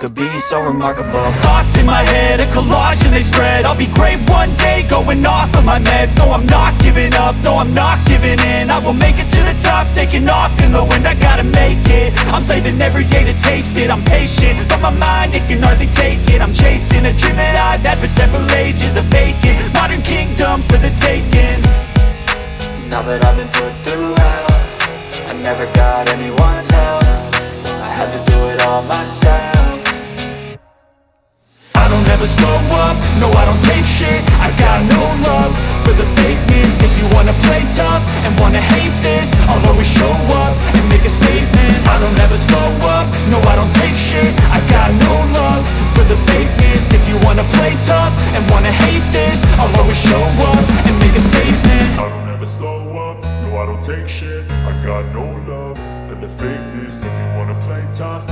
could be so remarkable. Thoughts in my head, a collage and they spread. I'll be great one day, going off of my meds. No, I'm not giving up, no, I'm not giving in. I will make it to the top, taking off in the wind. I gotta make it, I'm saving every day to taste it. I'm patient, but my mind, it can hardly take it. I'm chasing a dream that I've had for several ages A vacant, modern kingdom for the taking. Now that I've been put through hell I never got anyone's help. I had to do it all myself never slow up, no I don't take shit. I got no love for the fakeness. If you wanna play tough and wanna hate this I'll always show up and make a statement. I don't ever slow up, no I don't take shit. I got no love for the fakeness. If you wanna play tough and wanna hate this I'll always show up and make a statement. I don't ever slow up, no I don't take shit. I got no love for the fakeness. If you wanna play tough